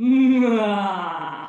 으아.